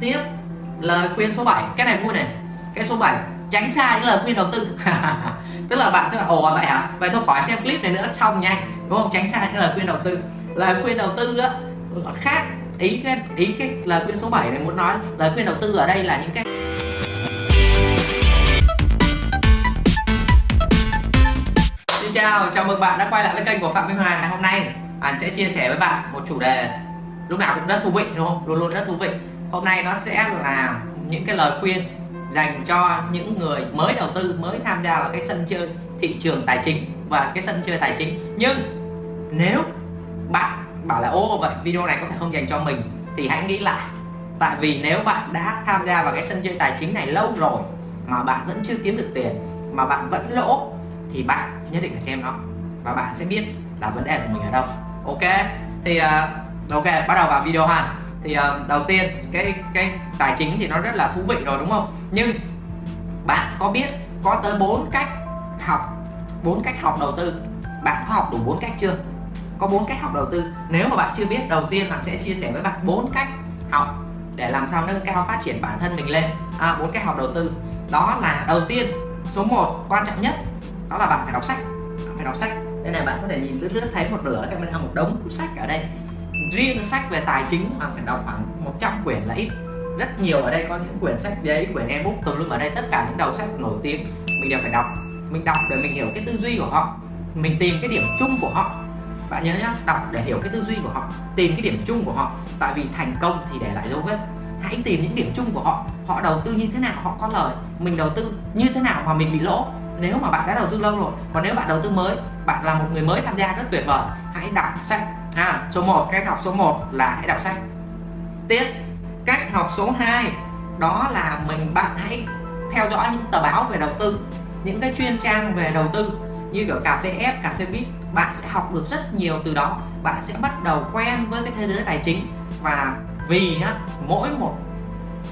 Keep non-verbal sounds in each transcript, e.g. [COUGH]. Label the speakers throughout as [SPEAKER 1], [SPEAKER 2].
[SPEAKER 1] tiếp lời khuyên số 7 cái này vui này. Cái số 7 tránh xa những lời khuyên đầu tư. [LAUGHS] Tức là bạn sẽ bảo ồ vậy hả? Vậy tôi khỏi xem clip này nữa xong nhanh. Đúng không? Tránh xa những lời khuyên đầu tư. Lời khuyên đầu tư á khác. Ý cái ý cái lời khuyên số 7 này muốn nói lời khuyên đầu tư ở đây là những cái Xin chào, chào mừng bạn đã quay lại với kênh của Phạm Minh Hòa Hôm nay. Anh sẽ chia sẻ với bạn một chủ đề lúc nào cũng rất thú vị đúng không? Luôn luôn rất thú vị. Hôm nay nó sẽ là những cái lời khuyên dành cho những người mới đầu tư, mới tham gia vào cái sân chơi thị trường tài chính và cái sân chơi tài chính. Nhưng nếu bạn bảo là ô vậy video này có thể không dành cho mình thì hãy nghĩ lại. Tại vì nếu bạn đã tham gia vào cái sân chơi tài chính này lâu rồi mà bạn vẫn chưa kiếm được tiền mà bạn vẫn lỗ thì bạn nhất định phải xem nó và bạn sẽ biết là vấn đề của mình ở đâu. Ok? Thì uh, ok bắt đầu vào video ha thì uh, đầu tiên cái cái tài chính thì nó rất là thú vị rồi đúng không? Nhưng bạn có biết có tới bốn cách học bốn cách học đầu tư? Bạn có học đủ bốn cách chưa? Có bốn cách học đầu tư. Nếu mà bạn chưa biết đầu tiên bạn sẽ chia sẻ với bạn bốn cách học để làm sao nâng cao phát triển bản thân mình lên. À, bốn cách học đầu tư. Đó là đầu tiên số 1 quan trọng nhất đó là bạn phải đọc sách. Bạn phải đọc sách. Đây này bạn có thể nhìn lướt lướt thấy một nửa camera một đống sách ở đây riêng sách về tài chính mà phải đọc khoảng 100 quyển là ít. Rất nhiều ở đây có những quyển sách giấy quyển ebook, tùm lum ở đây tất cả những đầu sách nổi tiếng mình đều phải đọc. Mình đọc để mình hiểu cái tư duy của họ, mình tìm cái điểm chung của họ. Bạn nhớ nhá, đọc để hiểu cái tư duy của họ, tìm cái điểm chung của họ. Tại vì thành công thì để lại dấu vết. Hãy tìm những điểm chung của họ. Họ đầu tư như thế nào, họ có lời. Mình đầu tư như thế nào mà mình bị lỗ. Nếu mà bạn đã đầu tư lâu rồi, còn nếu bạn đầu tư mới, bạn là một người mới tham gia, rất tuyệt vời. Hãy đọc sách à, số 1 cách học số 1 là hãy đọc sách. Tiếp cách học số 2 đó là mình bạn hãy theo dõi những tờ báo về đầu tư những cái chuyên trang về đầu tư như kiểu cà phê F, cà phê Bit. Bạn sẽ học được rất nhiều từ đó. Bạn sẽ bắt đầu quen với cái thế giới tài chính. Và vì á mỗi một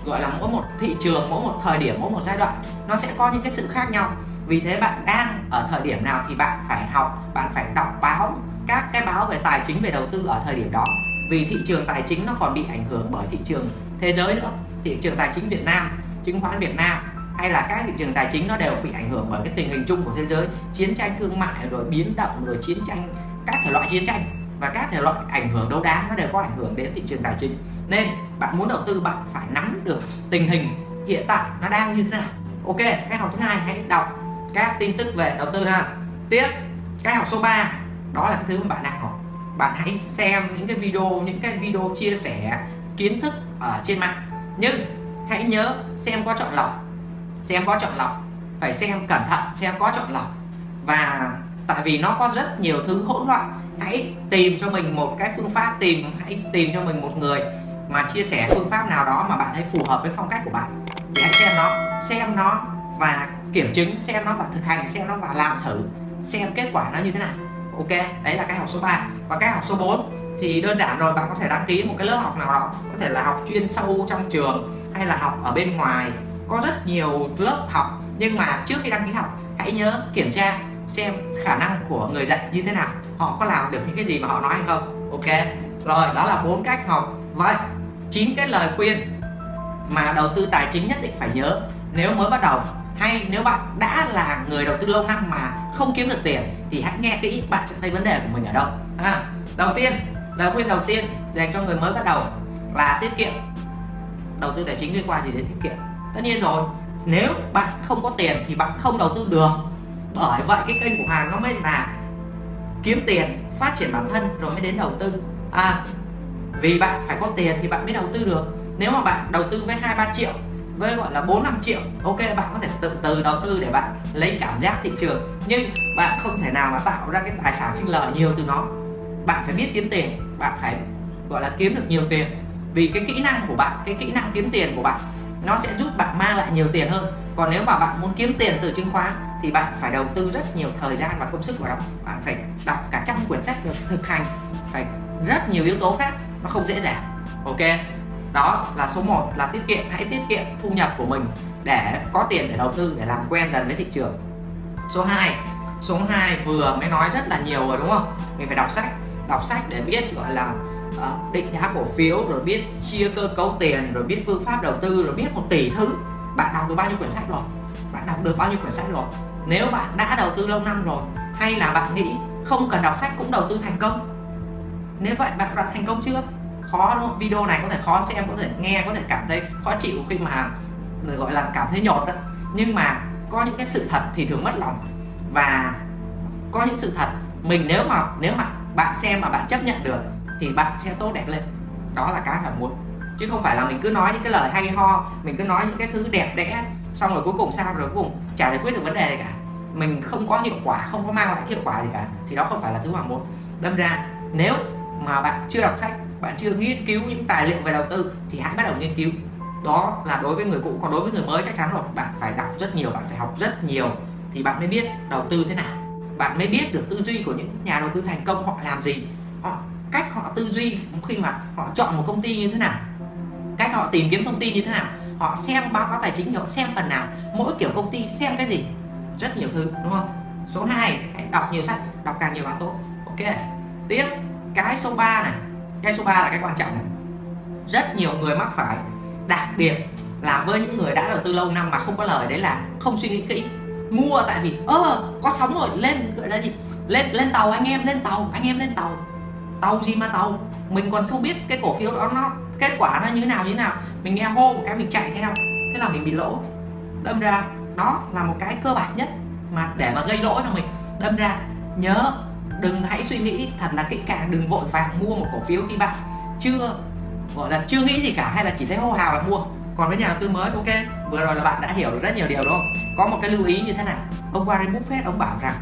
[SPEAKER 1] gọi là mỗi một thị trường mỗi một thời điểm mỗi một giai đoạn nó sẽ có những cái sự khác nhau. Vì thế bạn đang ở thời điểm nào thì bạn phải học bạn phải đọc báo các cái báo về tài chính, về đầu tư ở thời điểm đó. Vì thị trường tài chính nó còn bị ảnh hưởng bởi thị trường thế giới nữa. Thị trường tài chính Việt Nam, chứng khoán Việt Nam, hay là các thị trường tài chính nó đều bị ảnh hưởng bởi cái tình hình chung của thế giới. Chiến tranh thương mại rồi biến động rồi chiến tranh, các thể loại chiến tranh và các thể loại ảnh hưởng đấu đá nó đều có ảnh hưởng đến thị trường tài chính. Nên bạn muốn đầu tư, bạn phải nắm được tình hình hiện tại nó đang như thế nào. Ok cách học thứ hai, hãy đọc các tin tức về đầu tư ha. Tiếp cách học số 3 đó là cái thứ mà bạn đang học bạn hãy xem những cái video, những cái video chia sẻ, kiến thức ở trên mạng. Nhưng hãy nhớ xem có chọn lọc. Xem có chọn lọc. Phải xem cẩn thận, xem có chọn lọc. Và tại vì nó có rất nhiều thứ hỗn loạn, hãy tìm cho mình một cái phương pháp, tìm, hãy tìm cho mình một người mà chia sẻ phương pháp nào đó mà bạn thấy phù hợp với phong cách của bạn. Thì hãy xem nó xem nó và kiểm chứng, xem nó và thực hành, xem nó và làm thử xem kết quả nó như thế nào ok, đấy là cái học số 3 và cái học số 4 thì đơn giản rồi, bạn có thể đăng ký một cái lớp học nào đó. Có thể là học chuyên sâu trong trường hay là học ở bên ngoài. Có rất nhiều lớp học, nhưng mà trước khi đăng ký học, hãy nhớ kiểm tra xem khả năng của người dạy như thế nào. Họ có làm được những cái gì mà họ nói hay không. Ok, rồi, đó là bốn cách học. Vậy, chín cái lời khuyên mà đầu tư tài chính nhất định phải nhớ. Nếu mới bắt đầu hay nếu bạn đã là người đầu tư lâu năm mà không kiếm được tiền thì hãy nghe kỹ bạn sẽ thấy vấn đề của mình ở đâu. À, đầu tiên lời khuyên đầu tiên dành cho người mới bắt đầu là tiết kiệm. Đầu tư tài chính liên quan gì đến tiết kiệm? Tất nhiên rồi nếu bạn không có tiền thì bạn không đầu tư được. Bởi vậy cái kênh của hàng nó mới là kiếm tiền phát triển bản thân rồi mới đến đầu tư. À vì bạn phải có tiền thì bạn mới đầu tư được. Nếu mà bạn đầu tư với hai ba triệu với gọi là 4 5 triệu. Ok, bạn có thể từ từ đầu tư để bạn lấy cảm giác thị trường. Nhưng bạn không thể nào mà tạo ra cái tài sản sinh lời nhiều từ nó. Bạn phải biết kiếm tiền. Bạn phải, gọi là, kiếm được nhiều tiền. Vì cái kỹ năng của bạn, cái kỹ năng kiếm tiền của bạn, nó sẽ giúp bạn mang lại nhiều tiền hơn. Còn nếu mà bạn muốn kiếm tiền từ chứng khoán, thì bạn phải đầu tư rất nhiều thời gian và công sức vào đó. Bạn phải đọc cả trăm quyển sách được thực hành. Phải rất nhiều yếu tố khác, nó không dễ dàng. Ok? Đó là số 1 là tiết kiệm hãy tiết kiệm thu nhập của mình để có tiền để đầu tư để làm quen dần với thị trường. Số 2 số 2 vừa mới nói rất là nhiều rồi đúng không? Mình phải đọc sách đọc sách để biết gọi là uh, định giá cổ phiếu rồi biết chia cơ cấu tiền rồi biết phương pháp đầu tư rồi biết một tỷ thứ. Bạn đọc được bao nhiêu quyển sách rồi? Bạn đọc được bao nhiêu quyển sách rồi? Nếu bạn đã đầu tư lâu năm rồi hay là bạn nghĩ không cần đọc sách cũng đầu tư thành công? Nếu vậy bạn đã thành công chưa? Khó, đúng không? video này có thể khó xem, có thể nghe, có thể cảm thấy khó chịu khi mà, người gọi là cảm thấy nhột đó. Nhưng mà có những cái sự thật thì thường mất lòng. Và có những sự thật, mình nếu mà nếu mà bạn xem mà bạn chấp nhận được, thì bạn sẽ tốt đẹp lên. Đó là cái phải muốn. Chứ không phải là mình cứ nói những cái lời hay ho, mình cứ nói những cái thứ đẹp đẽ, xong rồi cuối cùng sao, rồi cuối cùng chả giải quyết được vấn đề gì cả. Mình không có hiệu quả, không có mang lại hiệu quả gì cả, thì đó không phải là thứ mà muốn. Đâm ra, nếu mà bạn chưa đọc sách bạn chưa nghiên cứu những tài liệu về đầu tư thì hãy bắt đầu nghiên cứu. Đó là đối với người cũ, còn đối với người mới chắc chắn rồi. Bạn phải đọc rất nhiều, bạn phải học rất nhiều thì bạn mới biết đầu tư thế nào. Bạn mới biết được tư duy của những nhà đầu tư thành công họ làm gì. Họ, cách họ tư duy khi mà họ chọn một công ty như thế nào. Cách họ tìm kiếm thông tin như thế nào. Họ xem báo cáo tài chính, họ xem phần nào. Mỗi kiểu công ty xem cái gì? Rất nhiều thứ, đúng không? Số 2 hãy đọc nhiều sách, đọc càng nhiều càng tốt. Ok, tiếp. Cái số 3 này cái số 3 là cái quan trọng này rất nhiều người mắc phải, đặc biệt là với những người đã đầu tư lâu năm mà không có lời, đấy là không suy nghĩ kỹ. Mua tại vì, ơ, có sóng rồi, lên, gọi là gì? Lên lên tàu anh em, lên tàu, anh em lên tàu. Tàu gì mà tàu? Mình còn không biết cái cổ phiếu đó nó, kết quả nó như thế nào, như thế nào. Mình nghe hô một cái mình chạy theo, thế là mình bị lỗ. Đâm ra, đó là một cái cơ bản nhất mà để mà gây lỗ cho mình. Đâm ra, nhớ đừng hãy suy nghĩ thật là kỹ càng đừng vội vàng mua một cổ phiếu khi bạn chưa gọi là chưa nghĩ gì cả hay là chỉ thấy hô hào là mua. Còn với nhà đầu tư mới ok vừa rồi là bạn đã hiểu được rất nhiều điều đúng không? Có một cái lưu ý như thế này ông Warren Buffett ông bảo rằng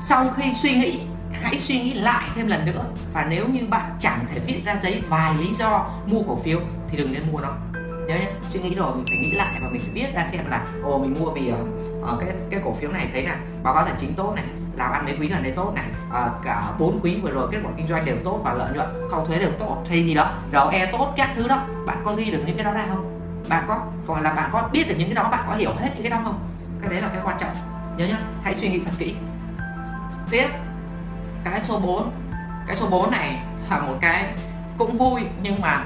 [SPEAKER 1] sau khi suy nghĩ hãy suy nghĩ lại thêm lần nữa. Và nếu như bạn chẳng thể viết ra giấy vài lý do mua cổ phiếu thì đừng nên mua nó. Nhớ nhé suy nghĩ rồi mình phải nghĩ lại và mình phải viết ra xem là ồ mình mua vì uh, cái cái cổ phiếu này thấy là báo cáo tài chính tốt này làm ăn mấy quý gần đây tốt này. À, cả bốn quý vừa rồi kết quả kinh doanh đều tốt và lợi nhuận sau thuế đều tốt hay gì đó ROE tốt các thứ đó. Bạn có ghi được những cái đó ra không? Bạn có còn là bạn có biết được những cái đó bạn có hiểu hết những cái đó không? Cái đấy là cái quan trọng nhớ nhá. Hãy suy nghĩ thật kỹ. Tiếp. Cái số 4 cái số 4 này là một cái cũng vui nhưng mà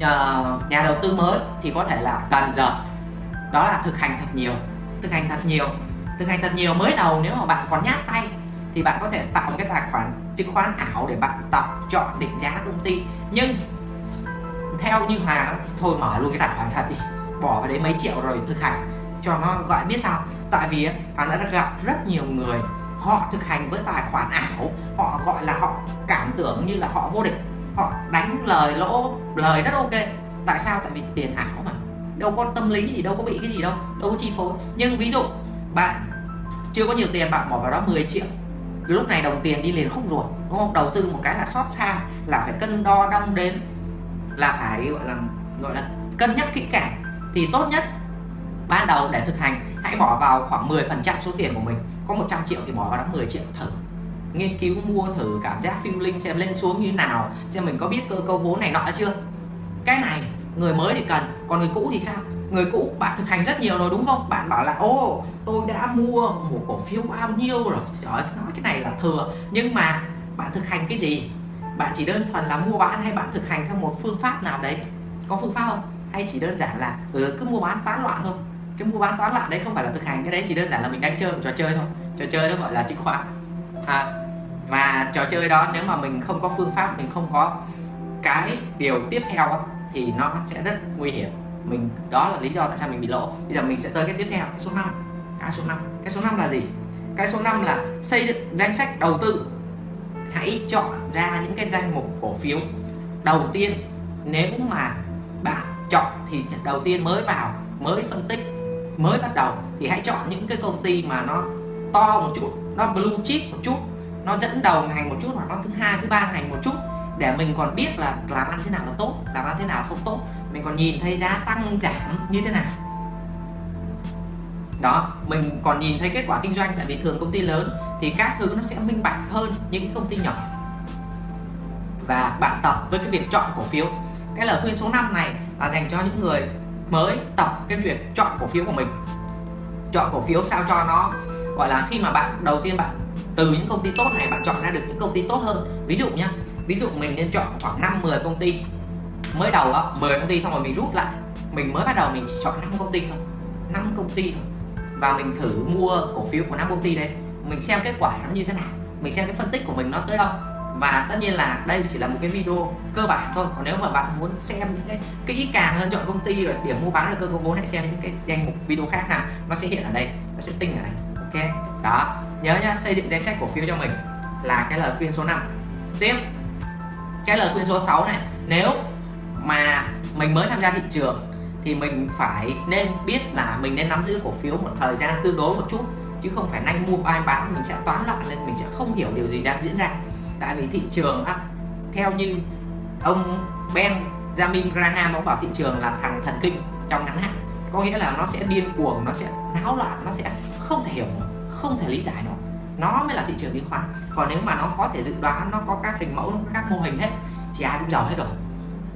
[SPEAKER 1] nhà, nhà đầu tư mới thì có thể là cần giờ đó là thực hành thật nhiều thực hành thật nhiều thực hành thật nhiều mới đầu nếu mà bạn còn nhát tay thì bạn có thể tạo một cái tài khoản chứng khoán ảo để bạn tập chọn định giá công ty. Nhưng theo như Hà thì thôi mở luôn cái tài khoản thật đi, bỏ vào đấy mấy triệu rồi thực hành cho nó gọi biết sao. Tại vì Hà đã gặp rất nhiều người, họ thực hành với tài khoản ảo, họ gọi là họ cảm tưởng như là họ vô địch, họ đánh lời lỗ, lời rất ok. Tại sao? Tại vì tiền ảo mà, đâu có tâm lý gì, đâu có bị cái gì đâu đâu có chi phối. Nhưng ví dụ bạn chưa có nhiều tiền, bạn bỏ vào đó 10 triệu. Lúc này đồng tiền đi liền không rồi đúng không? Đầu tư một cái là xót xa, là phải cân đo, đong đếm, là phải, gọi là gọi là cân nhắc kỹ càng. Thì tốt nhất, ban đầu để thực hành, hãy bỏ vào khoảng 10 phần trăm số tiền của mình. Có 100 triệu thì bỏ vào đó 10 triệu thử. Nghiên cứu, mua thử, cảm giác feeling xem lên xuống như nào, xem mình có biết cơ cấu vốn này nọ chưa. Cái này, người mới thì cần, còn người cũ thì sao? Người cũ bạn thực hành rất nhiều rồi đúng không? Bạn bảo là ô tôi đã mua một cổ phiếu bao nhiêu rồi? Trời ơi nói cái này là thừa. Nhưng mà bạn thực hành cái gì? Bạn chỉ đơn thuần là mua bán hay bạn thực hành theo một phương pháp nào đấy? Có phương pháp không? Hay chỉ đơn giản là ừ, cứ mua bán tán loạn thôi? Cái mua bán tán loạn đấy không phải là thực hành cái đấy chỉ đơn giản là mình đang chơi một trò chơi thôi. Trò chơi đó gọi là chứng khoán. À, và trò chơi đó nếu mà mình không có phương pháp mình không có cái điều tiếp theo thì nó sẽ rất nguy hiểm mình, đó là lý do tại sao mình bị lỗ bây giờ mình sẽ tới cái tiếp theo, cái số 5 cái số 5 cái số 5 là gì? Cái số 5 là xây dựng danh sách đầu tư. Hãy chọn ra những cái danh mục cổ phiếu. Đầu tiên, nếu mà bạn chọn thì đầu tiên mới vào, mới phân tích, mới bắt đầu thì hãy chọn những cái công ty mà nó to một chút, nó blue chip một chút, nó dẫn đầu ngành một chút hoặc nó thứ hai, thứ ba ngành một chút để mình còn biết là làm ăn thế nào là tốt, làm ăn thế nào là không tốt mình còn nhìn thấy giá tăng, giảm như thế nào? Đó, mình còn nhìn thấy kết quả kinh doanh, tại vì thường công ty lớn thì các thứ nó sẽ minh bạch hơn những cái công ty nhỏ. Và bạn tập với cái việc chọn cổ phiếu. Cái lời khuyên số 5 này là dành cho những người mới tập cái việc chọn cổ phiếu của mình. Chọn cổ phiếu sao cho nó, gọi là, khi mà bạn, đầu tiên bạn, từ những công ty tốt này bạn chọn ra được những công ty tốt hơn. Ví dụ nhá, ví dụ mình nên chọn khoảng 5 10 công ty mới đầu á, 10 công ty xong rồi mình rút lại. Mình mới bắt đầu mình chọn 5 công ty thôi. 5 công ty thôi. Và mình thử mua cổ phiếu của năm công ty đấy. Mình xem kết quả nó như thế nào. Mình xem cái phân tích của mình nó tới đâu. Và tất nhiên là đây chỉ là một cái video cơ bản thôi. Còn nếu mà bạn muốn xem những cái kỹ càng hơn chọn công ty rồi điểm mua bán được cơ cấu vốn hãy xem những cái danh mục video khác nào nó sẽ hiện ở đây. Nó sẽ tinh ở đây. Ok? Đó. Nhớ nhá xây dựng danh sách cổ phiếu cho mình là cái lời khuyên số 5 tiếp. Cái lời khuyên số 6 này. Nếu mà mình mới tham gia thị trường thì mình phải nên biết là mình nên nắm giữ cổ phiếu một thời gian tương đối một chút chứ không phải nhanh mua ai bán mình sẽ toán loạn lên mình sẽ không hiểu điều gì đang diễn ra. Tại vì thị trường á, theo như ông Ben Jamin Graham ông bảo thị trường là thằng thần kinh trong ngắn hạn. Có nghĩa là nó sẽ điên cuồng nó sẽ náo loạn nó sẽ không thể hiểu không thể lý giải nó nó mới là thị trường chứng khoán. Còn nếu mà nó có thể dự đoán nó có các hình mẫu nó có các mô hình hết thì ai cũng giàu hết rồi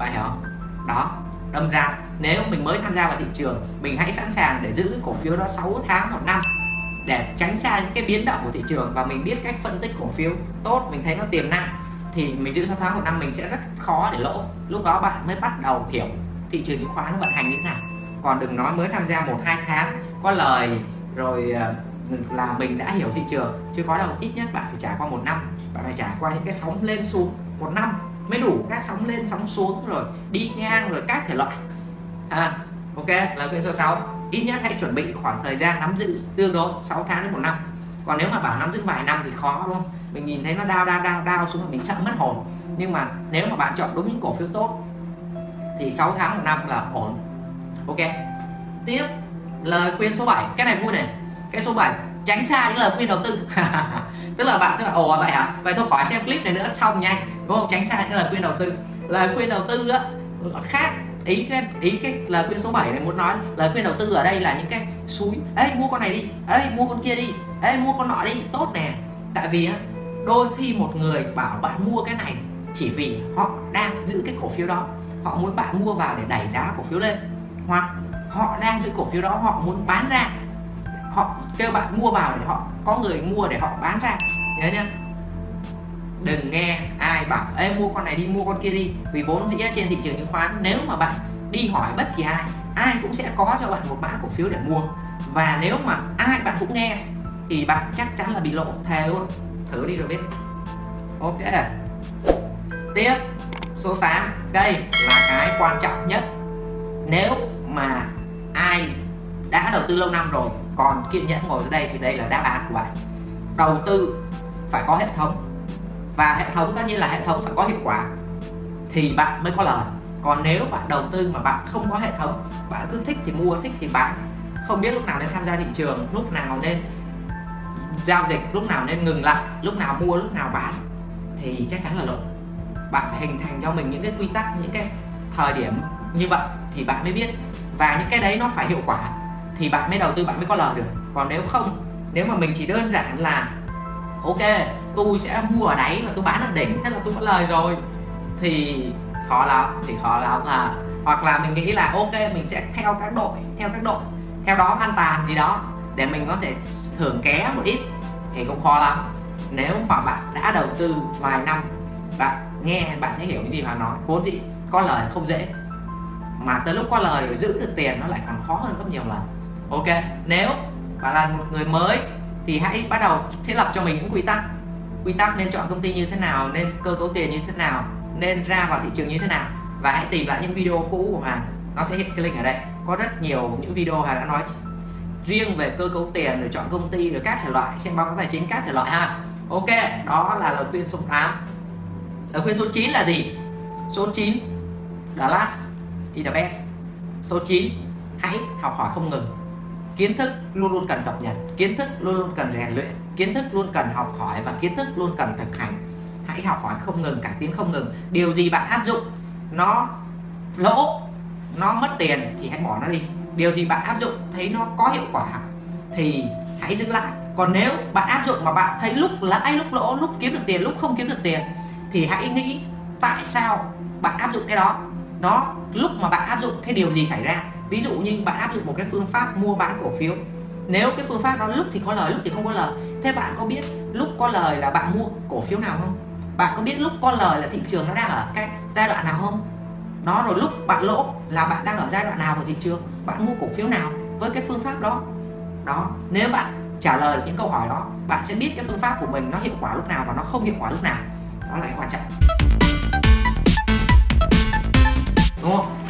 [SPEAKER 1] bạn hiểu không đó, đâm ra nếu mình mới tham gia vào thị trường, mình hãy sẵn sàng để giữ cổ phiếu đó 6 tháng một năm để tránh xa những cái biến động của thị trường và mình biết cách phân tích cổ phiếu tốt, mình thấy nó tiềm năng thì mình giữ 6 tháng một năm mình sẽ rất khó để lỗ. Lúc đó bạn mới bắt đầu hiểu thị trường chứng khoán nó vận hành như thế nào. Còn đừng nói mới tham gia một, hai tháng có lời rồi ờ, là mình đã hiểu thị trường chứ có đâu, ít nhất bạn phải trải qua một năm, bạn phải trải qua những cái sóng lên xuống một năm mới đủ các sóng lên sóng xuống rồi đi ngang rồi các thể loại. À, ok là khuyên số 6 ít nhất hãy chuẩn bị khoảng thời gian nắm giữ tương đối 6 tháng đến một năm. Còn nếu mà bảo nắm giữ vài năm thì khó đúng không? Mình nhìn thấy nó đau đau đau đau xuống mình sợ mất hồn. Nhưng mà nếu mà bạn chọn đúng những cổ phiếu tốt thì 6 tháng một năm là ổn. Ok. Tiếp lời khuyên số 7 cái này vui này. Cái số 7 tránh xa những lời khuyên đầu tư. [LAUGHS] tức là bạn sẽ là ồ vậy hả? Vậy thôi, khỏi xem clip này nữa xong nhanh đúng không? Tránh xa những lời khuyên đầu tư. Lời khuyên đầu tư á, khác. Ý cái ý cái lời khuyên số 7 này muốn nói, lời khuyên đầu tư ở đây là những cái suối. Ê, mua con này đi. Ê, mua con kia đi. Ê, mua con nọ đi. Tốt nè. Tại vì á, đôi khi một người bảo bạn mua cái này chỉ vì họ đang giữ cái cổ phiếu đó. Họ muốn bạn mua vào để đẩy giá cổ phiếu lên. Hoặc họ đang giữ cổ phiếu đó, họ muốn bán ra họ kêu bạn mua vào để họ, có người mua để họ bán ra. Nhớ nhá. Đừng nghe ai bảo, ê, mua con này đi, mua con kia đi. Vì vốn dĩ trên thị trường chứng khoán, nếu mà bạn đi hỏi bất kỳ ai ai cũng sẽ có cho bạn một mã cổ phiếu để mua. Và nếu mà ai bạn cũng nghe, thì bạn chắc chắn là bị lộ thề luôn. Thử đi rồi biết. Ok. Tiếp, số 8 đây là cái quan trọng nhất. Nếu mà ai đã đầu tư lâu năm rồi còn kiên nhẫn ngồi dưới đây thì đây là đáp án của bạn. Đầu tư phải có hệ thống. Và hệ thống tất nhiên là hệ thống phải có hiệu quả. Thì bạn mới có lời. Còn nếu bạn đầu tư mà bạn không có hệ thống, bạn cứ thích thì mua, thích thì bán. Không biết lúc nào nên tham gia thị trường, lúc nào nên giao dịch, lúc nào nên ngừng lại, lúc nào mua, lúc nào bán thì chắc chắn là lỗ bạn phải hình thành cho mình những cái quy tắc, những cái thời điểm như vậy thì bạn mới biết. Và những cái đấy nó phải hiệu quả thì bạn mới đầu tư, bạn mới có lời được. Còn nếu không, nếu mà mình chỉ đơn giản là, ok, tôi sẽ mua ở đáy và tôi bán ở đỉnh, thế là tôi có lời rồi, thì khó lắm, thì khó lắm à hoặc là mình nghĩ là, ok, mình sẽ theo các đội, theo các đội, theo đó an toàn gì đó, để mình có thể thưởng ké một ít, thì cũng khó lắm. Nếu mà bạn đã đầu tư vài năm, bạn nghe, bạn sẽ hiểu những gì mà nói. Vốn dĩ có lời không dễ, mà tới lúc có lời rồi giữ được tiền nó lại còn khó hơn rất nhiều lần ok, nếu bạn là một người mới thì hãy bắt đầu thiết lập cho mình những quy tắc. Quy tắc nên chọn công ty như thế nào, nên cơ cấu tiền như thế nào, nên ra vào thị trường như thế nào. Và hãy tìm lại những video cũ của Hoàng nó sẽ hiện cái link ở đây. Có rất nhiều những video Hoàng đã nói riêng về cơ cấu tiền rồi chọn công ty rồi các thể loại. Xem báo cáo tài chính các thể loại ha. Ok, đó là lời khuyên số 8 lời khuyên số 9 là gì? Số 9 the last is the best. Số 9 hãy học hỏi không ngừng kiến thức luôn luôn cần cập nhật, kiến thức luôn luôn cần rèn luyện, kiến thức luôn cần học hỏi và kiến thức luôn cần thực hành. Hãy học hỏi không ngừng cải tiến không ngừng. Điều gì bạn áp dụng? Nó lỗ, nó mất tiền thì hãy bỏ nó đi. Điều gì bạn áp dụng thấy nó có hiệu quả thì hãy giữ lại. Còn nếu bạn áp dụng mà bạn thấy lúc lãi, lúc lỗ, lúc kiếm được tiền, lúc không kiếm được tiền thì hãy nghĩ tại sao bạn áp dụng cái đó. Nó lúc mà bạn áp dụng, cái điều gì xảy ra? Ví dụ như bạn áp dụng một cái phương pháp mua bán cổ phiếu. Nếu cái phương pháp đó lúc thì có lời, lúc thì không có lời. Thế bạn có biết lúc có lời là bạn mua cổ phiếu nào không? Bạn có biết lúc có lời là thị trường nó đang ở cái giai đoạn nào không? Đó, rồi lúc bạn lỗ là bạn đang ở giai đoạn nào của thị trường? Bạn mua cổ phiếu nào với cái phương pháp đó? Đó, nếu bạn trả lời những câu hỏi đó, bạn sẽ biết cái phương pháp của mình nó hiệu quả lúc nào và nó không hiệu quả lúc nào. Đó là cái quan trọng.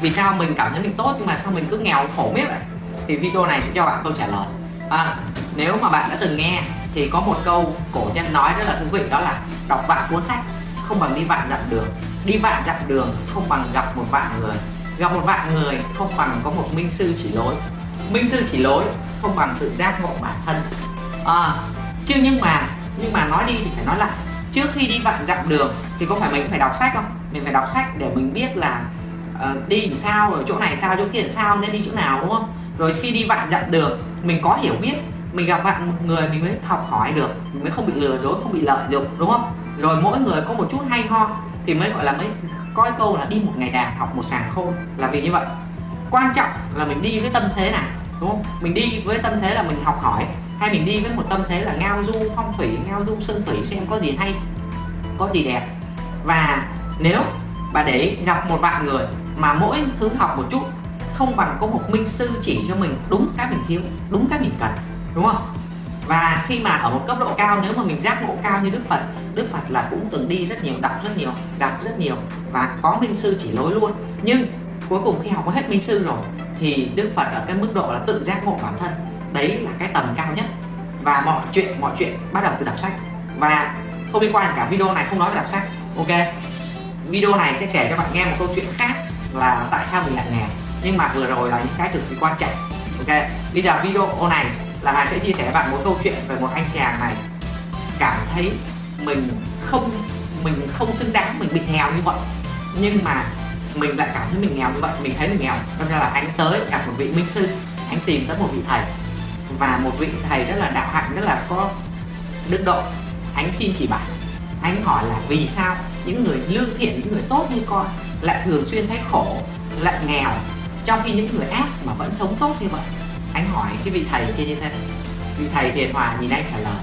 [SPEAKER 1] Vì sao mình cảm thấy mình tốt nhưng mà sao mình cứ nghèo khổ biết vậy? Thì video này sẽ cho bạn câu trả lời. À, nếu mà bạn đã từng nghe thì có một câu cổ nhân nói rất là thú vị đó là đọc vạn cuốn sách không bằng đi vạn dặm đường đi vạn dặm đường không bằng gặp một vạn người gặp một vạn người không bằng có một minh sư chỉ lối minh sư chỉ lối không bằng tự giác ngộ bản thân. À, chứ nhưng mà nhưng mà nói đi thì phải nói lại trước khi đi vạn dặm đường thì có phải mình phải đọc sách không? Mình phải đọc sách để mình biết là Ờ, đi làm sao rồi chỗ này sao, chỗ kia làm sao, nên đi chỗ nào, đúng không? Rồi khi đi vạn dặm đường, mình có hiểu biết, mình gặp bạn một người mình mới học hỏi được, mình mới không bị lừa dối, không bị lợi dụng, đúng không? Rồi mỗi người có một chút hay ho thì mới, gọi là mới coi câu là đi một ngày đàn học một sàng khôn, là vì như vậy. Quan trọng là mình đi với tâm thế nào, đúng không? Mình đi với tâm thế là mình học hỏi, hay mình đi với một tâm thế là ngao du phong thủy, ngao du sơn thủy xem có gì hay, có gì đẹp. Và nếu bạn để gặp một bạn người mà mỗi thứ học một chút, không bằng có một minh sư chỉ cho mình đúng cái mình thiếu, đúng cái mình cần, đúng không? Và khi mà ở một cấp độ cao, nếu mà mình giác ngộ cao như Đức Phật Đức Phật là cũng từng đi rất nhiều, đọc rất nhiều, gặp rất nhiều và có minh sư chỉ lối luôn. Nhưng cuối cùng khi học hết minh sư rồi, thì Đức Phật ở cái mức độ là tự giác ngộ bản thân. Đấy là cái tầm cao nhất. Và mọi chuyện mọi chuyện bắt đầu từ đọc sách. Và không liên quan cả video này, không nói về đọc sách. Ok? Video này sẽ kể cho bạn nghe một câu chuyện khác là tại sao mình lại nghèo nhưng mà vừa rồi là những cái cực kỳ quan trọng. Ok, bây giờ video này là Hà sẽ chia sẻ với bạn một câu chuyện về một anh chàng này cảm thấy mình không mình không xứng đáng, mình bị nghèo như vậy, nhưng mà mình lại cảm thấy mình nghèo như vậy, mình thấy mình nghèo. Nên là anh tới gặp một vị minh sư, anh tìm tới một vị thầy. Và một vị thầy rất là đạo hạnh, rất là có đức độ. Anh xin chỉ bảo, anh hỏi là vì sao những người lương thiện, những người tốt như con lại thường xuyên thấy khổ, lại nghèo, trong khi những người ác mà vẫn sống tốt như vậy. Anh hỏi cái vị thầy kia như thế vị thầy hiền hòa nhìn anh trả lời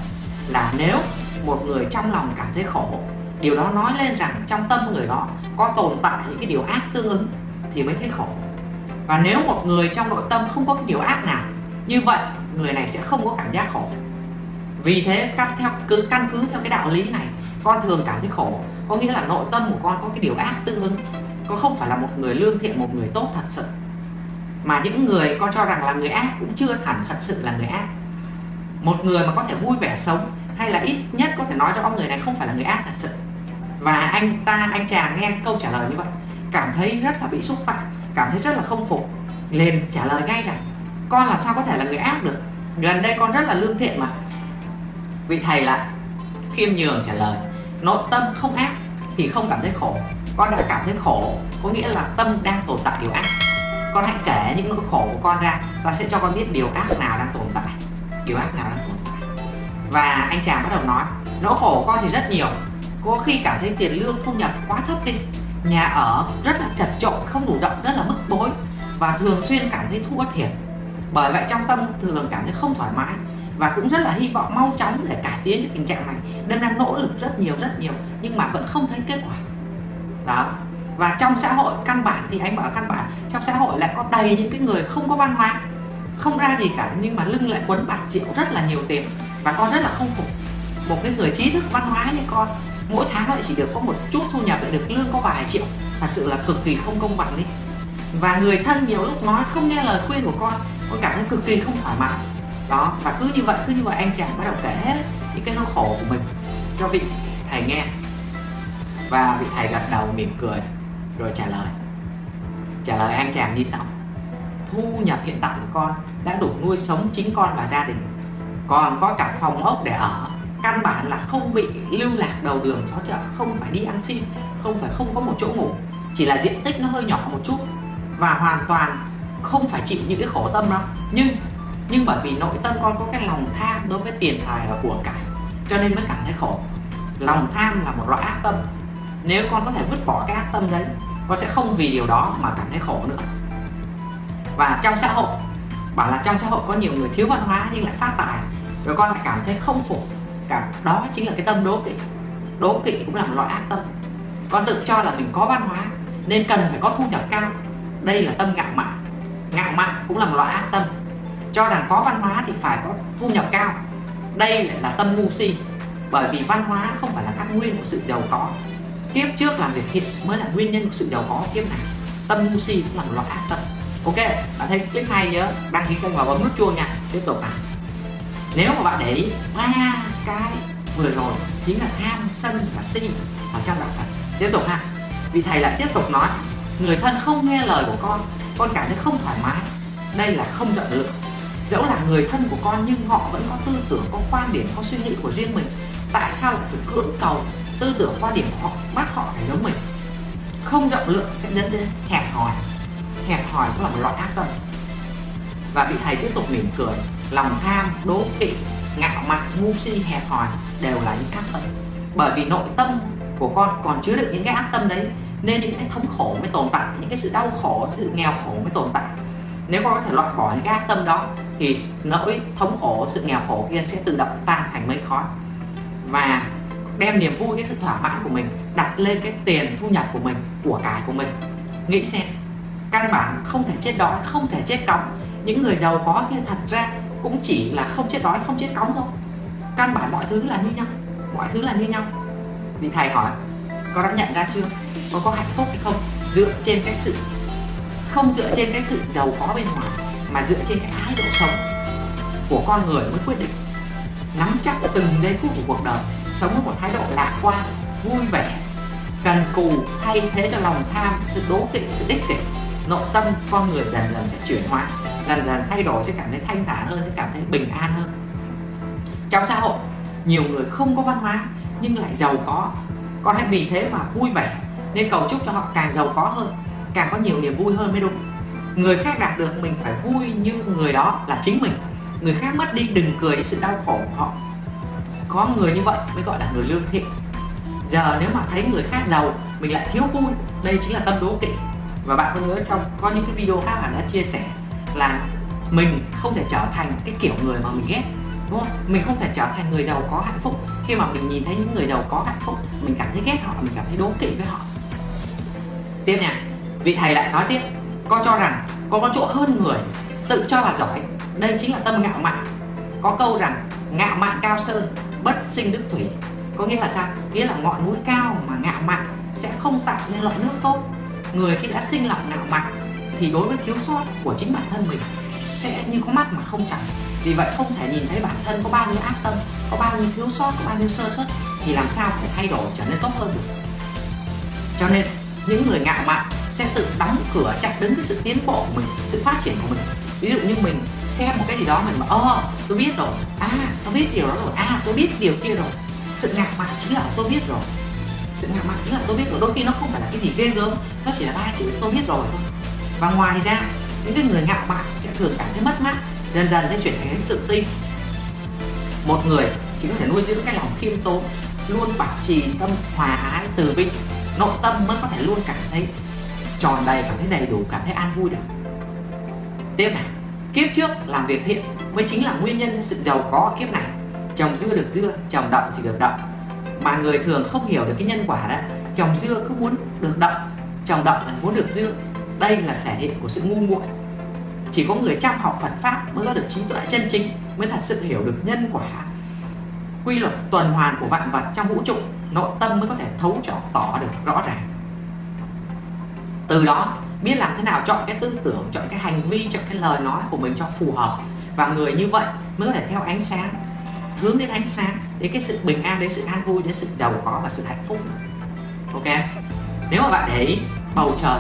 [SPEAKER 1] là nếu một người trong lòng cảm thấy khổ, điều đó nói lên rằng trong tâm người đó có tồn tại những cái điều ác tương ứng thì mới thấy khổ. Và nếu một người trong nội tâm không có cái điều ác nào, như vậy người này sẽ không có cảm giác khổ. Vì thế căn theo, cứ, căn cứ theo cái đạo lý này, con thường cảm thấy khổ, có nghĩa là nội tâm của con có cái điều ác tương ứng con không phải là một người lương thiện, một người tốt thật sự. Mà những người con cho rằng là người ác cũng chưa hẳn thật sự là người ác. Một người mà có thể vui vẻ sống hay là ít nhất có thể nói cho ông người này không phải là người ác thật sự. Và anh ta, anh chàng nghe câu trả lời như vậy, cảm thấy rất là bị xúc phạm, cảm thấy rất là không phục. Liền trả lời ngay rằng, con làm sao có thể là người ác được? Gần đây con rất là lương thiện mà. Vị thầy lại khiêm nhường trả lời, nội tâm không ác thì không cảm thấy khổ con đã cảm thấy khổ, có nghĩa là tâm đang tồn tại điều ác. Con hãy kể những nỗi khổ của con ra và sẽ cho con biết điều ác nào đang tồn tại, điều ác nào đang tồn tại. Và anh chàng bắt đầu nói, nỗi khổ của con thì rất nhiều. Có khi cảm thấy tiền lương thu nhập quá thấp đi. Nhà ở rất là chật chội, không đủ động, rất là bức bối. Và thường xuyên cảm thấy thua thiệt. Bởi vậy trong tâm thường cảm thấy không thoải mái. Và cũng rất là hy vọng mau chóng để cải tiến được tình trạng này. Nên đang nỗ lực rất nhiều rất nhiều, nhưng mà vẫn không thấy kết quả đó. Và trong xã hội, căn bản thì anh bảo căn bản, trong xã hội lại có đầy những cái người không có văn hóa, không ra gì cả, nhưng mà lưng lại quấn bạc triệu rất là nhiều tiền và con rất là không phục. Một cái người trí thức văn hóa như con, mỗi tháng lại chỉ được có một chút thu nhập lại được lương có vài triệu. Thật sự là cực kỳ không công bằng đi và người thân nhiều lúc nói không nghe lời khuyên của con con cảm thấy cực kỳ không thoải mái. Đó, và cứ như vậy, cứ như vậy anh chàng bắt đầu kể hết những cái nỗi khổ của mình cho vị thầy nghe và vị thầy gật đầu mỉm cười, rồi trả lời. Trả lời anh chàng như sau. Thu nhập hiện tại của con đã đủ nuôi sống chính con và gia đình. Còn có cả phòng ốc để ở, căn bản là không bị lưu lạc đầu đường xó chợ, không phải đi ăn xin, không phải không có một chỗ ngủ. Chỉ là diện tích nó hơi nhỏ một chút và hoàn toàn không phải chịu những cái khổ tâm đâu. Nhưng nhưng bởi vì nội tâm con có cái lòng tham đối với tiền tài và của cải, cho nên mới cảm thấy khổ. Lòng tham là một loại ác tâm nếu con có thể vứt bỏ cái ác tâm đấy, con sẽ không vì điều đó mà cảm thấy khổ nữa. Và trong xã hội, bảo là trong xã hội có nhiều người thiếu văn hóa nhưng lại phát tài, rồi con lại cảm thấy không phục cả đó chính là cái tâm đố kỵ. Đố kỵ cũng là một loại ác tâm. Con tự cho là mình có văn hóa nên cần phải có thu nhập cao. Đây là tâm ngạo mạn. Ngạo mạn cũng là một loại ác tâm. Cho rằng có văn hóa thì phải có thu nhập cao. Đây lại là tâm ngu si, bởi vì văn hóa không phải là căn nguyên của sự giàu có kiếp trước làm việc thiện mới là nguyên nhân của sự giàu có kiếp này. Tâm ngu si cũng là một loại ác tâm. Ok, bạn thấy clip hay nhớ, đăng ký kênh và bấm nút chuông nha. Tiếp tục nào. Nếu mà bạn để ý, ba cái vừa rồi chính là tham sân và si ở trong đạo phật. Tiếp tục ha. Vị thầy lại tiếp tục nói, người thân không nghe lời của con con cảm thấy không thoải mái. Đây là không rộng lượng dẫu là người thân của con nhưng họ vẫn có tư tưởng, có quan điểm, có suy nghĩ của riêng mình. Tại sao lại phải cưỡng cầu tư tưởng quan điểm của họ, bắt họ phải giống mình. Không rộng lượng sẽ dẫn đến hẹp hòi. Hẹp hòi cũng là một loại ác tâm. Và vị thầy tiếp tục mỉm cười, lòng tham, đố kỵ, ngạo mạn, ngu si, hẹp hòi đều là những ác tâm. Bởi vì nội tâm của con còn chứa đựng những cái ác tâm đấy, nên những cái thống khổ mới tồn tại, những cái sự đau khổ, sự nghèo khổ mới tồn tại. Nếu con có thể loại bỏ những cái ác tâm đó, thì nỗi thống khổ, sự nghèo khổ kia sẽ tự động tan thành mây khói. Và đem niềm vui, cái sự thỏa mãn của mình đặt lên cái tiền thu nhập của mình, của cải của mình. Nghĩ xem, căn bản không thể chết đói, không thể chết cóng những người giàu có kia thật ra cũng chỉ là không chết đói, không chết cóng thôi. Căn bản mọi thứ là như nhau, mọi thứ là như nhau. Vì thầy hỏi, có đã nhận ra chưa? Có có hạnh phúc hay không? Dựa trên cái sự, không dựa trên cái sự giàu có bên ngoài, mà dựa trên cái thái độ sống của con người mới quyết định. Nắm chắc từng giây phút của cuộc đời sống với một thái độ lạc quan, vui vẻ cần cù, thay thế cho lòng tham, sự đố kỵ, sự ích kỷ. Nội tâm con người dần dần sẽ chuyển hóa, dần dần thay đổi, sẽ cảm thấy thanh thản hơn, sẽ cảm thấy bình an hơn. Trong xã hội, nhiều người không có văn hóa, nhưng lại giàu có. Con hãy vì thế mà vui vẻ, nên cầu chúc cho họ càng giàu có hơn, càng có nhiều niềm vui hơn mới đúng. Người khác đạt được mình phải vui như người đó là chính mình. Người khác mất đi đừng cười những sự đau khổ của họ có người như vậy mới gọi là người lương thiện. Giờ nếu mà thấy người khác giàu, mình lại thiếu vui, đây chính là tâm đố kỵ. Và bạn có nhớ trong, có những cái video khác bạn đã chia sẻ là mình không thể trở thành cái kiểu người mà mình ghét, đúng không? Mình không thể trở thành người giàu có hạnh phúc. Khi mà mình nhìn thấy những người giàu có hạnh phúc, mình cảm thấy ghét họ, mình cảm thấy đố kỵ với họ. Tiếp nha, vị thầy lại nói tiếp, con cho rằng con có chỗ hơn người, tự cho là giỏi, đây chính là tâm ngạo mạn. Có câu rằng, ngạo mạn cao sơn bất sinh đức thủy. Có nghĩa là sao? Nghĩa là ngọn núi cao mà ngạo mạn sẽ không tạo nên loại nước tốt. Người khi đã sinh lòng ngạo mạn thì đối với thiếu sót của chính bản thân mình sẽ như có mắt mà không chẳng vì vậy không thể nhìn thấy bản thân có bao nhiêu ác tâm, có bao nhiêu thiếu sót, có bao nhiêu sơ suất thì làm sao phải thay đổi trở nên tốt hơn được? Cho nên, những người ngạo mạn sẽ tự đóng cửa chặn đứng cái sự tiến bộ của mình, sự phát triển của mình. Ví dụ như mình xem một cái gì đó mình mà ơ ờ, tôi biết rồi. À tôi biết điều đó rồi. À tôi biết điều kia rồi. Sự ngạo mạn chính là tôi biết rồi. Sự ngạo mạn chính là tôi biết rồi. Đôi khi nó không phải là cái gì ghê gớm, nó chỉ là ba chữ tôi biết rồi thôi. Và ngoài ra, những cái người ngạo mạn sẽ thường cảm thấy mất mát, dần dần sẽ chuyển thành tự tin. Một người chỉ có thể nuôi dưỡng cái lòng khiêm tốn, luôn bảo trì tâm hòa ái từ bi, nội tâm mới có thể luôn cảm thấy tròn đầy, cảm thấy đầy đủ, cảm thấy an vui được. Tiếp này kiếp trước làm việc thiện mới chính là nguyên nhân cho sự giàu có ở kiếp này. Trồng dưa được dưa trồng đậu thì được đậu mà người thường không hiểu được cái nhân quả đó trồng dưa cứ muốn được đậu trồng đậu là muốn được dưa. Đây là thể hiện của sự ngu muội. Chỉ có người chăm học Phật pháp mới có được trí tuệ chân chính, mới thật sự hiểu được nhân quả. Quy luật tuần hoàn của vạn vật trong vũ trụ, nội tâm mới có thể thấu cho tỏ được rõ ràng. Từ đó biết làm thế nào chọn cái tư tưởng, chọn cái hành vi, chọn cái lời nói của mình cho phù hợp. Và người như vậy mới có thể theo ánh sáng, hướng đến ánh sáng, đến cái sự bình an, đến sự an vui, đến sự giàu có và sự hạnh phúc. Ok? Nếu mà bạn để ý, bầu trời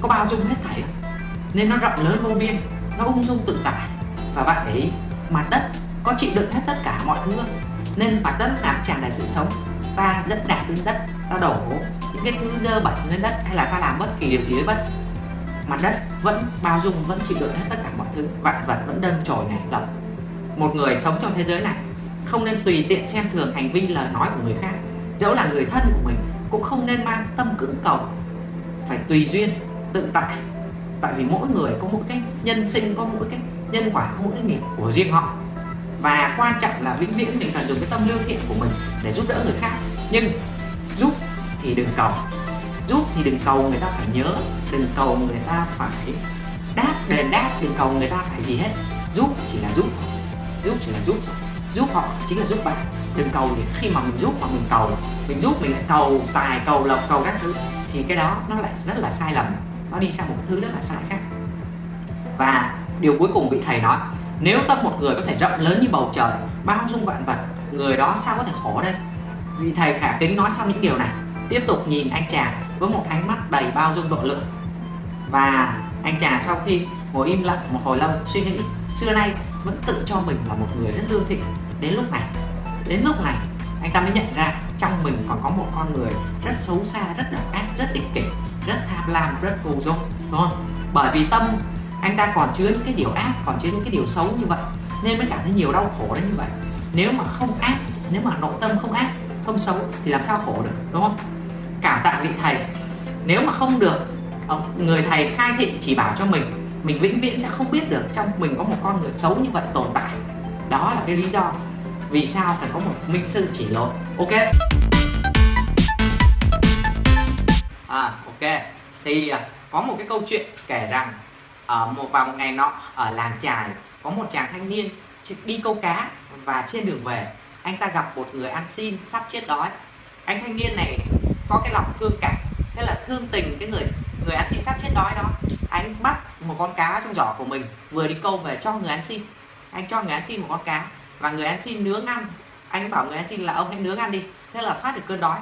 [SPEAKER 1] có bao dung hết thảy, nên nó rộng lớn vô biên, nó ung dung tự tại. Và bạn để ý, mặt đất có chịu đựng hết tất cả mọi thứ nên mặt đất nào tràn đầy sự sống. Ta dẫn đạp lên đất, ta đổ những cái thứ dơ bẩn lên đất hay là ta làm bất kỳ điều gì với đất mặt đất vẫn bao dung, vẫn chịu đựng hết tất cả mọi thứ. Vạn vật vẫn đơn trồi nảy lộc một người sống trong thế giới này không nên tùy tiện xem thường hành vi, lời nói của người khác. Dẫu là người thân của mình, cũng không nên mang tâm cưỡng cầu. Phải tùy duyên, tự tại. Tại vì mỗi người có một cái nhân sinh có mỗi cái nhân quả không có cái nghiệp của riêng họ. Và quan trọng là vĩnh viễn mình cần dùng cái tâm lương thiện của mình để giúp đỡ người khác. Nhưng giúp thì đừng cầu giúp thì đừng cầu người ta phải nhớ, đừng cầu người ta phải đáp đền đáp, đừng cầu người ta phải gì hết. Giúp chỉ là giúp giúp chỉ là giúp giúp họ chính là giúp bạn. Đừng cầu thì khi mà mình giúp mà mình cầu, mình giúp mình lại cầu tài, cầu lộc, cầu các thứ, thì cái đó nó lại rất là sai lầm. Nó đi sang một thứ rất là sai khác. Và điều cuối cùng vị thầy nói, nếu tâm một người có thể rộng lớn như bầu trời, bao dung vạn vật, người đó sao có thể khổ đây? Vị thầy khả kính nói xong những điều này tiếp tục nhìn anh chàng với một ánh mắt đầy bao dung độ lượng. Và anh chàng sau khi ngồi im lặng một hồi lâu, suy nghĩ, xưa nay vẫn tự cho mình là một người rất lương thiện đến lúc này, đến lúc này, anh ta mới nhận ra trong mình còn có một con người rất xấu xa, rất độc ác, rất ích kỷ, rất tham lam, rất vô dụng đúng không? Bởi vì tâm anh ta còn chứa những cái điều ác, còn chứa những cái điều xấu như vậy, nên mới cảm thấy nhiều đau khổ đến như vậy. Nếu mà không ác, nếu mà nội tâm không ác, không xấu thì làm sao khổ được, đúng không? Cảm tạ vị thầy. Nếu mà không được người thầy khai thị chỉ bảo cho mình mình vĩnh viễn sẽ không biết được trong mình có một con người xấu như vậy tồn tại. Đó là cái lý do vì sao phải có một minh sư chỉ lối ok? À ok. Thì à, có một cái câu chuyện kể rằng, ở một, vào một ngày nọ, ở làng trài có một chàng thanh niên đi câu cá và trên đường về, anh ta gặp một người ăn xin sắp chết đói. Anh thanh niên này có cái lòng thương cảm, thế là thương tình cái người người ăn xin sắp chết đói đó. Anh bắt một con cá trong giỏ của mình, vừa đi câu về cho người ăn xin. Anh cho người ăn xin một con cá, và người ăn xin nướng ăn. Anh bảo người ăn xin là, ông hãy nướng ăn đi. Thế là thoát được cơn đói.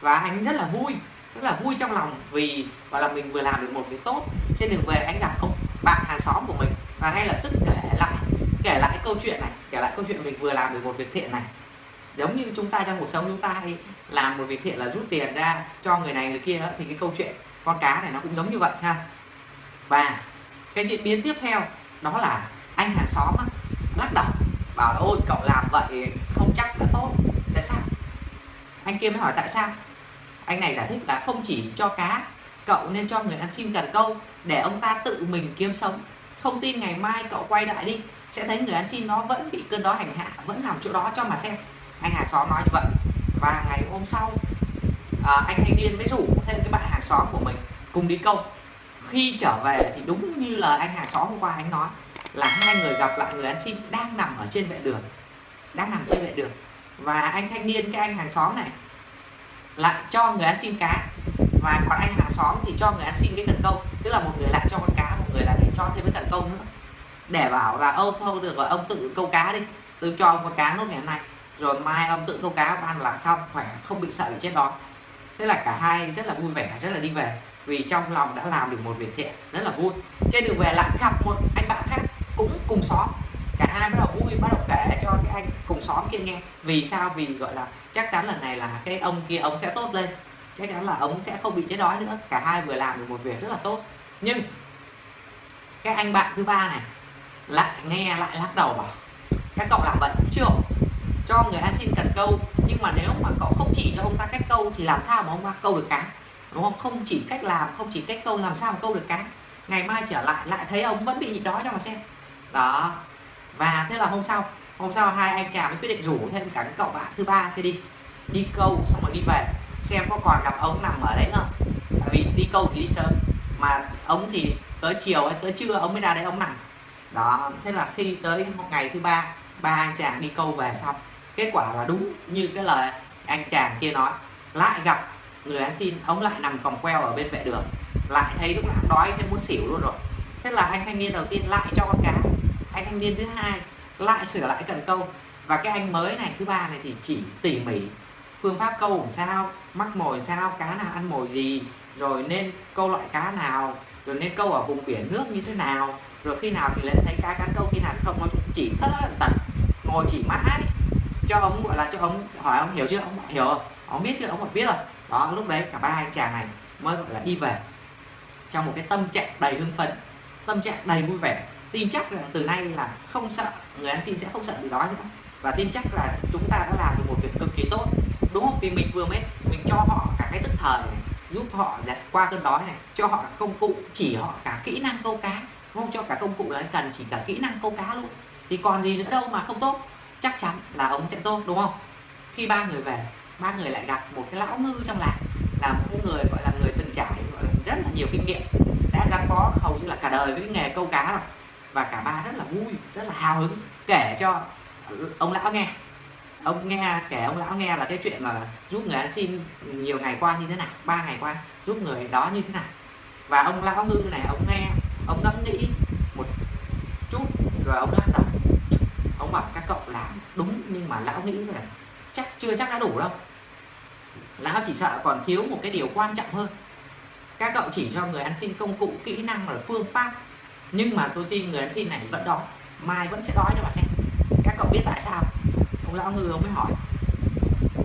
[SPEAKER 1] Và anh rất là vui, rất là vui trong lòng vì gọi là mình vừa làm được một việc tốt. Trên đường về, anh gặp ông bạn hàng xóm của mình, và ngay lập tức kể lại kể lại câu chuyện này, kể lại câu chuyện mình vừa làm được một việc thiện này. Giống như chúng ta trong cuộc sống chúng ta hay làm một việc thiện là rút tiền ra cho người này, người kia thì cái câu chuyện con cá này nó cũng giống như vậy ha. Và cái diễn biến tiếp theo đó là anh hàng xóm lắc đầu, bảo là, ôi, cậu làm vậy không chắc đã tốt, tại sao? Anh kia mới hỏi, tại sao? Anh này giải thích là không chỉ cho cá, cậu nên cho người ăn xin cần câu để ông ta tự mình kiếm sống. Không tin ngày mai cậu quay lại đi, sẽ thấy người ăn xin nó vẫn bị cơn đó hành hạ, vẫn nằm chỗ đó cho mà xem. Anh hàng xóm nói như vậy và ngày hôm sau à, anh thanh niên mới rủ thêm cái bạn hàng xóm của mình cùng đi câu. Khi trở về thì đúng như là anh hàng xóm hôm qua anh nói là hai người gặp lại người ăn xin đang nằm ở trên vệ đường đang nằm trên vệ đường. Và anh thanh niên cái anh hàng xóm này lại cho người ăn xin cá. Và còn anh hàng xóm thì cho người ăn xin cái cần câu. Tức là một người lại cho con cá một người lại để cho thêm cái cần câu nữa. Để bảo là ông không được rồi ông tự câu cá đi. Tôi cho ông con cá nốt ngày hôm nay rồi mai ông tự câu cá ông ăn là xong, khỏe, không bị sợ bị chết đói. Thế là cả hai rất là vui vẻ, rất là đi về. Vì trong lòng đã làm được một việc thiện, rất là vui. Trên đường về lại gặp một anh bạn khác cũng cùng xóm. Cả hai bắt đầu vui, bắt đầu kể cho cái anh cùng xóm kia nghe. Vì sao? Vì, gọi là, chắc chắn lần này là cái ông kia, ông sẽ tốt lên. Chắc chắn là ông sẽ không bị chết đói nữa. Cả hai vừa làm được một việc rất là tốt. Nhưng, cái anh bạn thứ ba này lại nghe, lại lắc đầu bảo, các cậu làm vậy cũng chưa cho người ăn xin cần câu. Nhưng mà nếu mà cậu không chỉ cho ông ta cách câu thì làm sao mà ông ta câu được cá đúng không? Không chỉ cách làm, không chỉ cách câu, làm sao mà câu được cá ngày mai trở lại lại thấy ông vẫn bị đói cho mà xem. Đó. Và thế là hôm sau hôm sau hai anh chàng mới quyết định rủ thêm cả cái cậu bạn thứ ba kia đi. Đi câu, xong rồi đi về. Xem có còn gặp ông nằm ở đấy không? Tại vì đi câu thì đi sớm. Mà ông thì tới chiều hay tới trưa ông mới ra đấy ông nằm. Đó. Thế là khi tới một ngày thứ ba ba anh chàng đi câu về xong kết quả là đúng như cái lời anh chàng kia nói. Lại gặp người ăn xin, ông lại nằm còng queo ở bên vệ đường. Lại thấy lúc nào đói thấy muốn xỉu luôn rồi. Thế là anh thanh niên đầu tiên lại cho con cá. Anh thanh niên thứ hai lại sửa lại cần câu. Và cái anh mới này, thứ ba này thì chỉ tỉ mỉ. Phương pháp câu làm sao, mắc mồi sao, cá nào ăn mồi gì, rồi nên câu loại cá nào, rồi nên câu ở vùng biển nước như thế nào. Rồi khi nào thì lên thấy cá cắn câu, khi nào không, nó chỉ tất tật ngồi chỉ mãi cho ông, gọi là cho ông hỏi ông hiểu chưa ông hiểu không ông biết chưa ông biết rồi. Đó, lúc đấy cả ba anh chàng này mới gọi là đi về trong một cái tâm trạng đầy hưng phấn, tâm trạng đầy vui vẻ. Tin chắc rằng từ nay là không sợ, người ăn xin sẽ không sợ bị đói nữa. Và tin chắc là chúng ta đã làm được một việc cực kỳ tốt. Đúng không? Vì mình vừa mới, mình cho họ cả cái tức thời này, giúp họ qua cơn đói này, cho họ công cụ, chỉ họ cả kỹ năng câu cá. Không cho cả công cụ đấy cần, chỉ cả kỹ năng câu cá luôn. Thì còn gì nữa đâu mà không tốt chắc chắn là ông sẽ tốt, đúng không? Khi ba người về, ba người lại gặp một cái lão ngư trong làng, là một cái người gọi là người từng trải, gọi là rất là nhiều kinh nghiệm, đã gắn bó hầu như là cả đời với cái nghề câu cá rồi. Và cả ba rất là vui, rất là hào hứng, kể cho ông lão nghe. Ông nghe, kể ông lão nghe là cái chuyện là giúp người ăn xin nhiều ngày qua như thế nào, ba ngày qua, giúp người đó như thế nào. Và ông lão ngư này, ông nghe, ông ngẫm nghĩ một chút, rồi ông lắc đầu ông bảo các cậu làm đúng, nhưng mà lão nghĩ là chắc chưa chắc đã đủ đâu. Lão chỉ sợ còn thiếu một cái điều quan trọng hơn. Các cậu chỉ cho người ăn xin công cụ, kỹ năng và phương pháp. Nhưng mà tôi tin người ăn xin này vẫn đói, mai vẫn sẽ đói cho bà xem. Các cậu biết tại sao? Ông lão ngư ông mới hỏi.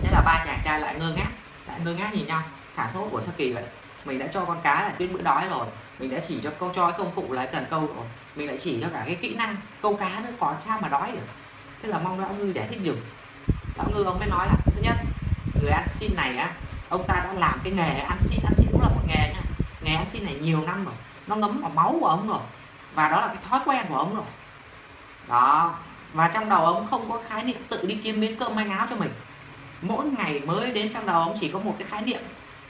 [SPEAKER 1] Thế là ba chàng trai lại ngơ ngác, lại ngơ ngác nhìn nhau. Thả thốt của sa kỳ vậy, mình đã cho con cá là tuyết bữa đói rồi mình đã chỉ cho câu cho cái công cụ lái cần câu rồi. Mình lại chỉ cho cả cái kỹ năng câu cá nữa còn sao mà đói được. Thế là mong lão ngư giải thích được. lão ngư ông mới nói là, thứ nhất, người ăn xin này á, ông ta đã làm cái nghề ăn xin ăn xin cũng là một nghề nha. Nghề ăn xin này nhiều năm rồi, nó ngấm vào máu của ông rồi, và đó là cái thói quen của ông rồi. Đó, và trong đầu ông không có khái niệm tự đi kiếm miếng cơm manh áo cho mình. Mỗi ngày mới đến trong đầu ông chỉ có một cái khái niệm.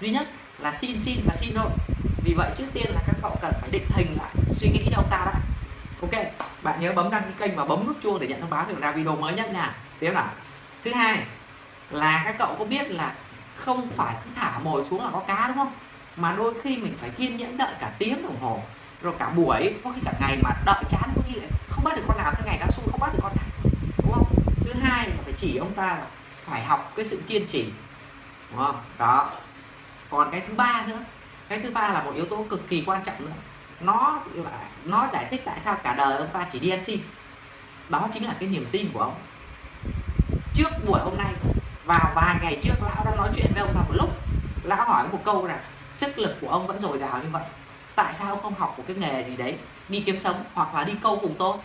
[SPEAKER 1] Duy nhất là xin xin và xin thôi vì vậy trước tiên là các cậu cần phải định hình lại, suy nghĩ cho ông ta đã. Ok, bạn nhớ bấm đăng ký kênh và bấm nút chuông để nhận thông báo được ra video mới nhất nha. Tiếp nào. Thứ hai là các cậu có biết là không phải cứ thả mồi xuống là có cá, đúng không? Mà đôi khi mình phải kiên nhẫn đợi cả tiếng đồng hồ, rồi cả buổi, có khi cả ngày mà đợi chán, có khi lại không bắt được con nào, cái ngày đã xui không bắt được con nào, đúng không? Thứ hai là phải chỉ ông ta là phải học cái sự kiên trì, đúng không? Đó. Còn cái thứ ba nữa cái thứ ba là một yếu tố cực kỳ quan trọng nữa. Nó là, nó giải thích tại sao cả đời ông ta chỉ đi ăn xin. Đó chính là cái niềm tin của ông. Trước buổi hôm nay, vào vài ngày trước, lão đã nói chuyện với ông ta một lúc. Lão hỏi một câu là, sức lực của ông vẫn dồi dào như vậy. Tại sao ông không học một cái nghề gì đấy, đi kiếm sống hoặc là đi câu cùng tôi?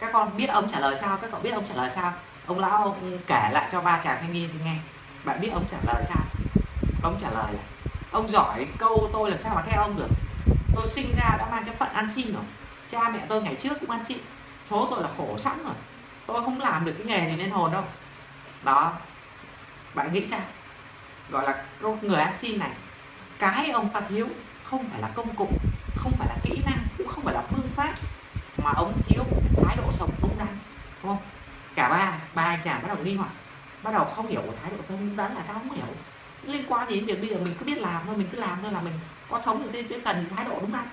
[SPEAKER 1] Các con biết ông trả lời sao? Các cậu biết ông trả lời sao? Ông lão ông kể lại cho ba chàng thanh niên nghe. Bạn biết ông trả lời sao? Ông trả lời là ông giỏi câu tôi làm sao mà theo ông được? Tôi sinh ra đã mang cái phận ăn xin rồi. Cha mẹ tôi ngày trước cũng ăn xin. Số tôi là khổ sẵn rồi. Tôi không làm được cái nghề gì nên hồn đâu. Đó. Bạn nghĩ sao? Gọi là người ăn xin này, cái ông ta thiếu không phải là công cụ, không phải là kỹ năng, cũng không phải là phương pháp mà ông thiếu cái thái độ sống đúng đắn, đúng không? Cả ba ba anh chàng bắt đầu đi hoặc, bắt đầu không hiểu thái độ sống đúng đắn là sao không hiểu? Liên quan gì đến việc bây giờ mình cứ biết làm thôi, mình cứ làm thôi là mình có sống được thế chứ cần thái độ đúng đắn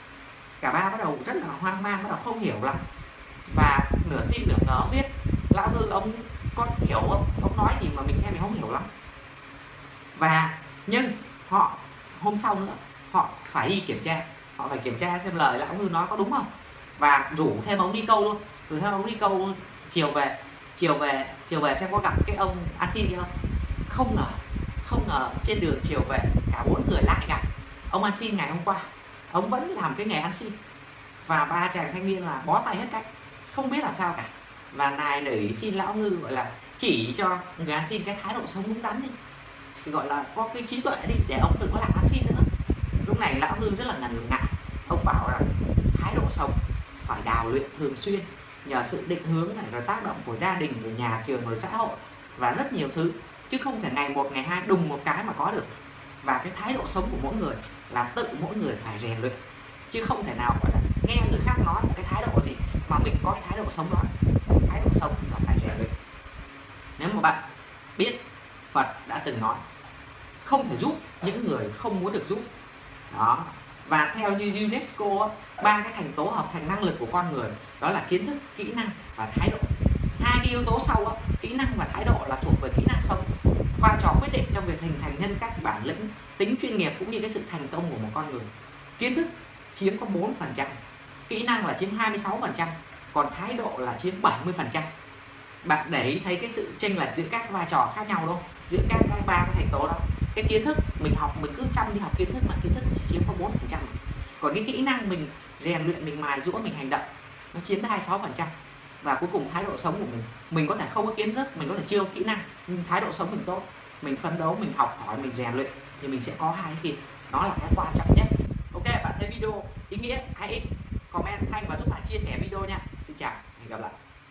[SPEAKER 1] cả ba bắt đầu rất là hoang mang, bắt đầu không hiểu lắm. Và nửa tin nửa ngờ biết lão tư ông có hiểu không? Ông nói gì mà mình nghe mình không hiểu lắm. Và nhưng họ, hôm sau nữa, họ phải đi kiểm tra. Họ phải kiểm tra xem lời lão ngư nói có đúng không? Và rủ thêm ông đi câu luôn. Rủ thêm ông đi câu chiều về chiều về chiều về xem có gặp cái ông ăn xin không? Không ngờ không ngờ trên đường chiều về, cả bốn người lại gặp. Ông ăn xin ngày hôm qua, ông vẫn làm cái nghề ăn xin. Và ba chàng thanh niên là bó tay hết cách, không biết làm sao cả. Và nài nỉ xin lão ngư gọi là chỉ cho người ăn xin cái thái độ sống đúng đắn đi. Thì gọi là có cái trí tuệ đi, để ông đừng có làm ăn xin nữa. Lúc này lão ngư rất là ngần ngại. Ông bảo là thái độ sống phải đào luyện thường xuyên, nhờ sự định hướng này rồi tác động của gia đình, của nhà trường rồi xã hội và rất nhiều thứ chứ không thể ngày một, ngày hai đùng một cái mà có được. Và cái thái độ sống của mỗi người là tự mỗi người phải rèn luyện. Chứ không thể nào gọi là nghe người khác nói một cái thái độ gì mà mình có cái thái độ sống đó. Thái độ sống là phải rèn luyện. Nếu mà bạn biết Phật đã từng nói, không thể giúp những người không muốn được giúp. Đó. Và theo như UNESCO ba cái thành tố hợp thành năng lực của con người, đó là kiến thức, kỹ năng và thái độ hai cái yếu tố sau đó, kỹ năng và thái độ là thuộc về kỹ năng sống. Vai trò quyết định trong việc hình thành nhân cách bản lĩnh tính chuyên nghiệp cũng như cái sự thành công của một con người. Kiến thức chiếm có 4 phần trăm kỹ năng là chiếm 26 phần trăm còn thái độ là chiếm 70 phần trăm. Bạn để ý thấy cái sự chênh lệch giữa các vai trò khác nhau đâu giữa các ba cái thành tố đó. Cái kiến thức mình học mình cứ chăm đi học kiến thức mà kiến thức chỉ chiếm có 4 phần trăm. Còn cái kỹ năng mình rèn luyện mình mài dũa mình hành động nó chiếm tới 26 phần trăm và cuối cùng thái độ sống của mình. Mình có thể không có kiến thức, mình có thể chưa có kỹ năng, nhưng thái độ sống mình tốt. Mình phấn đấu, mình học hỏi, mình rèn luyện thì mình sẽ có hai cái kia nó là cái quan trọng nhất. Ok, bạn thấy video ý nghĩa hay comment thanh và giúp bạn chia sẻ video nha. Xin chào, hẹn gặp lại.